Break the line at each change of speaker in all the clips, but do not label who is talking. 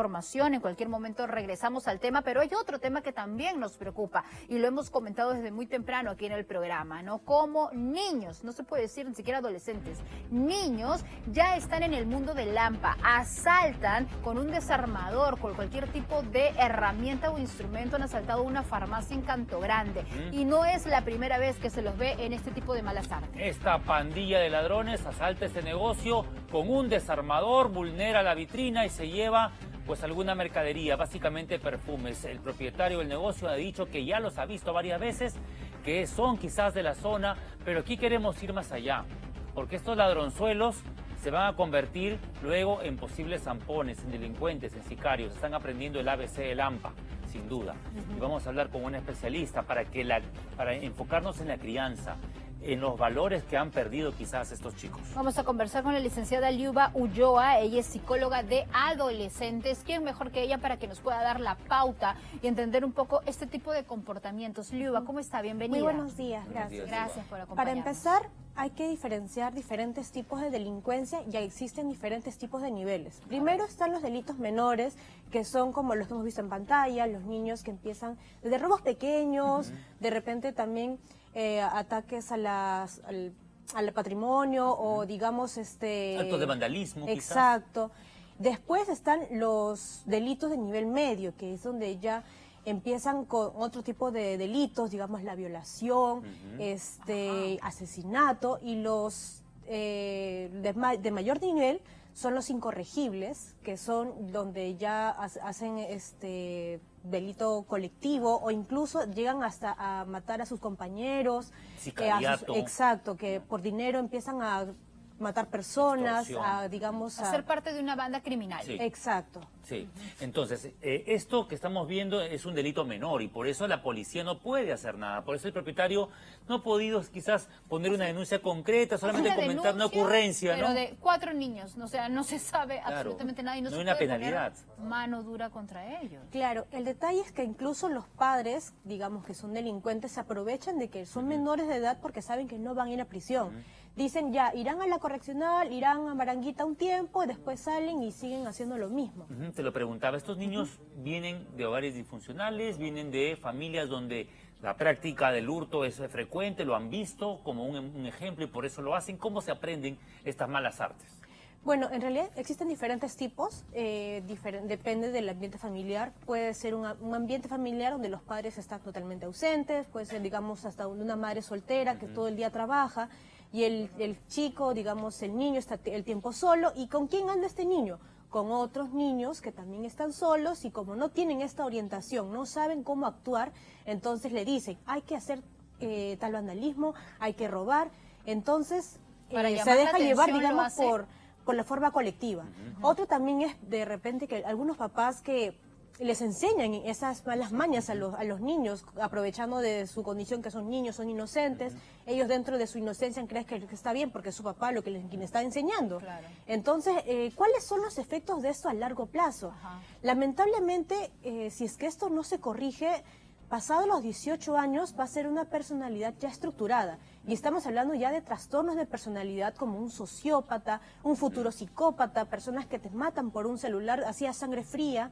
información, en cualquier momento regresamos al tema, pero hay otro tema que también nos preocupa y lo hemos comentado desde muy temprano aquí en el programa, ¿no? Como niños, no se puede decir ni siquiera adolescentes, niños ya están en el mundo del Lampa, asaltan con un desarmador, con cualquier tipo de herramienta o instrumento, han asaltado una farmacia en Canto Grande y no es la primera vez que se los ve en este tipo de malas artes.
Esta pandilla de ladrones asalta este negocio con un desarmador, vulnera la vitrina y se lleva pues alguna mercadería, básicamente perfumes. El propietario del negocio ha dicho que ya los ha visto varias veces, que son quizás de la zona, pero aquí queremos ir más allá, porque estos ladronzuelos se van a convertir luego en posibles zampones, en delincuentes, en sicarios. Están aprendiendo el ABC del AMPA, sin duda. Y vamos a hablar con un especialista para, que la, para enfocarnos en la crianza, en los valores que han perdido quizás estos chicos.
Vamos a conversar con la licenciada Liuba Ulloa, ella es psicóloga de adolescentes. ¿Quién mejor que ella para que nos pueda dar la pauta y entender un poco este tipo de comportamientos? Liuba, ¿cómo está? Bienvenida.
Muy buenos días, gracias.
gracias por acompañarnos.
Para empezar, hay que diferenciar diferentes tipos de delincuencia, ya existen diferentes tipos de niveles. Primero están los delitos menores, que son como los que hemos visto en pantalla, los niños que empiezan desde robos pequeños, de repente también eh, ataques a las, al, patrimonio o digamos este...
Actos de vandalismo
Exacto. Después están los delitos de nivel medio, que es donde ya empiezan con otro tipo de delitos, digamos la violación, este asesinato y los eh, de, mayor nivel son los incorregibles, que son donde ya hacen este delito colectivo o incluso llegan hasta a matar a sus compañeros.
Eh,
exacto, que por dinero empiezan a matar personas, a, digamos...
A, ser parte de una banda criminal.
Exacto.
Sí, entonces, eh, esto que estamos viendo es un delito menor y por eso la policía no puede hacer nada. Por eso el propietario no ha podido quizás poner una denuncia concreta, solamente comentar una ocurrencia,
pero de cuatro niños, o sea, no se sabe absolutamente nada y no,
no
hay
una penalidad.
mano dura contra ellos.
Claro, el detalle es que incluso los padres, digamos que son delincuentes, se aprovechan de que son menores de edad porque saben que no van a ir a prisión dicen ya, irán a la correccional, irán a Maranguita un tiempo, y después salen y siguen haciendo lo mismo.
te lo preguntaba, ¿estos niños vienen de hogares disfuncionales, vienen de familias donde la práctica del hurto es frecuente, lo han visto como un, ejemplo y por eso lo hacen? ¿Cómo se aprenden estas malas artes?
Bueno, en realidad existen diferentes tipos, eh, depende del ambiente familiar. Puede ser un, ambiente familiar donde los padres están totalmente ausentes, puede ser, digamos, hasta una madre soltera que todo el día trabaja y el, el chico, digamos, el niño está el tiempo solo. ¿Y con quién anda este niño? Con otros niños que también están solos y como no tienen esta orientación, no saben cómo actuar, entonces le dicen, hay que hacer eh, tal vandalismo, hay que robar. Entonces eh, se deja llevar, digamos, por, por la forma colectiva. Otro también es de repente que algunos papás que les enseñan esas malas mañas a los, a los niños, aprovechando de su condición que son niños, son inocentes, ellos dentro de su inocencia creen que, está bien porque es su papá lo que les quien está enseñando. Entonces, eh, ¿cuáles son los efectos de esto a largo plazo? Lamentablemente, eh, si es que esto no se corrige, pasado los 18 años va a ser una personalidad ya estructurada. Y estamos hablando ya de trastornos de personalidad como un sociópata, un futuro psicópata, personas que te matan por un celular así a sangre fría.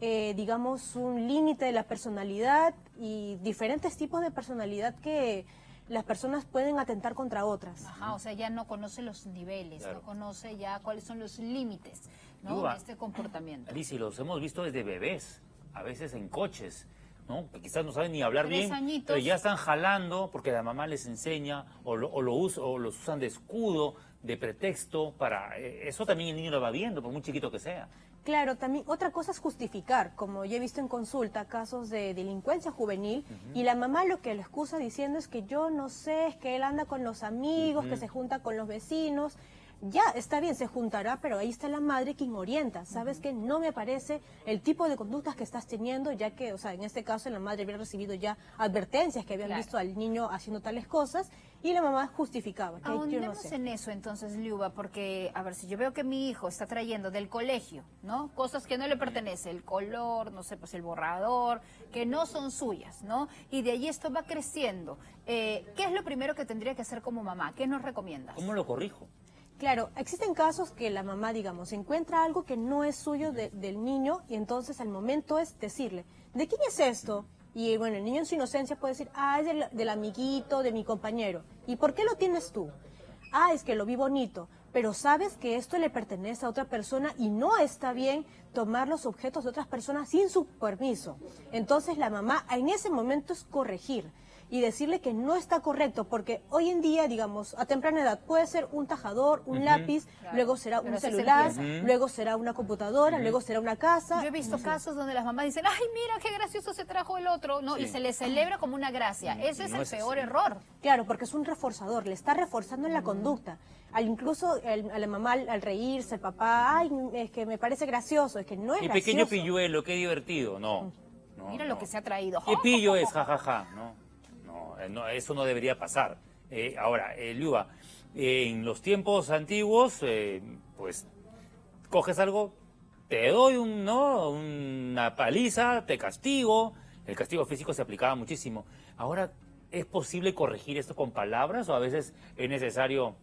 Eh, digamos, un límite de la personalidad y diferentes tipos de personalidad que las personas pueden atentar contra otras.
Ajá, o sea, ya no conoce los niveles, no conoce ya cuáles son los límites de este comportamiento.
Alicia, los hemos visto desde bebés, a veces en coches, ¿no? quizás no saben ni hablar bien, pero ya están jalando porque la mamá les enseña o, lo, o, lo o los usan de escudo, de pretexto para... Eh, eso también el niño lo va viendo, por muy chiquito que sea.
Claro, también otra cosa es justificar, como ya he visto en consulta, casos de delincuencia juvenil, y la mamá lo que le excusa diciendo es que yo no sé, es que él anda con los amigos, que se junta con los vecinos, ya está bien, se juntará, pero ahí está la madre quien orienta. ¿Sabes que No me parece el tipo de conductas que estás teniendo, ya que, o sea, en este caso la madre había recibido ya advertencias que habían visto al niño haciendo tales cosas y la mamá justificaba.
Que Ahondemos en eso entonces, Liuba, porque, a ver, si yo veo que mi hijo está trayendo del colegio, ¿no? Cosas que no le pertenece, el color, no sé, pues el borrador, que no son suyas, ¿no? Y de ahí esto va creciendo. Eh, ¿Qué es lo primero que tendría que hacer como mamá? ¿Qué nos recomiendas?
¿Cómo lo corrijo?
Claro, existen casos que la mamá, digamos, encuentra algo que no es suyo de- del niño y entonces al momento es decirle, ¿de quién es esto? Y bueno, el niño en su inocencia puede decir, ah, es del, amiguito, de mi compañero. ¿Y por qué lo tienes tú? Ah, es que lo vi bonito, pero sabes que esto le pertenece a otra persona y no está bien tomar los objetos de otras personas sin su permiso. Entonces la mamá en ese momento es corregir y decirle que no está correcto, porque hoy en día, digamos, a temprana edad puede ser un tajador, un lápiz,
Claro,
luego será
pero
un celular, luego será una computadora, luego será una casa.
Yo he visto casos donde las mamás dicen, ay, mira qué gracioso se trajo el otro, ¿no? Y se le celebra como una gracia. Ese es
no
el
es
peor
así.
error.
Claro, porque es un reforzador, le está reforzando en la conducta. Al, incluso el- a la mamá al, al reírse, el papá, ay, es que me parece gracioso, es que no es
Mi
gracioso.
pequeño pilluelo, qué divertido. No. no,
Mira
no.
lo que se ha traído.
¿Qué pillo es? Ja, ja, ja. No, eh, eso no debería pasar. Eh, ahora, eh, Liuba, en los tiempos antiguos, pues, coges algo, te doy un, ¿no? una paliza, te castigo. El castigo físico se aplicaba muchísimo. Ahora, ¿es posible corregir esto con palabras o a veces es necesario?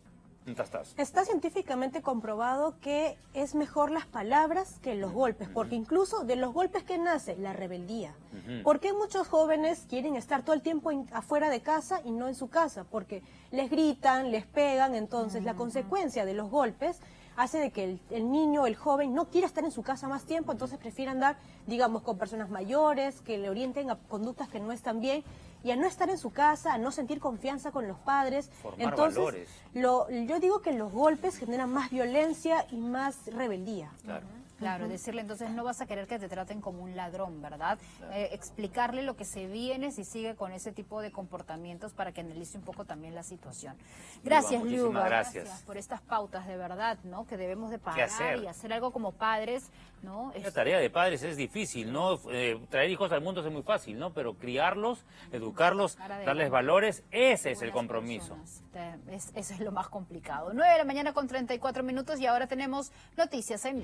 Está científicamente comprobado que es mejor las palabras que los golpes, porque incluso de los golpes que nace la rebeldía.
Ujú.
¿Por qué muchos jóvenes quieren estar todo el tiempo afuera de casa y no en su casa? Porque les gritan, les pegan, entonces la consecuencia de los golpes hace de que el, el niño, el joven, no quiera estar en su casa más tiempo, entonces prefiere andar, digamos, con personas mayores, que le orienten a conductas que no están bien, y a no estar en su casa, a no sentir confianza con los padres.
Formar
entonces,
valores.
lo, yo digo que los golpes generan más violencia y más rebeldía.
Claro.
Claro, decirle entonces no vas a querer que te traten como un ladrón, ¿verdad? Eh, explicarle lo que se viene si sigue con ese tipo de comportamientos para que analice un poco también la situación. Gracias, Liuba.
gracias.
por estas pautas de verdad, ¿no? Que debemos de
hacer?
y hacer algo como padres, ¿no?
La
Es-
tarea de padres es difícil, ¿no? Eh, traer hijos al mundo es muy fácil, ¿no? Pero criarlos, educarlos, darles valores, ese es el compromiso.
personas. Te- es- eso es lo más complicado. 9 de la mañana con 34 minutos y ahora tenemos noticias en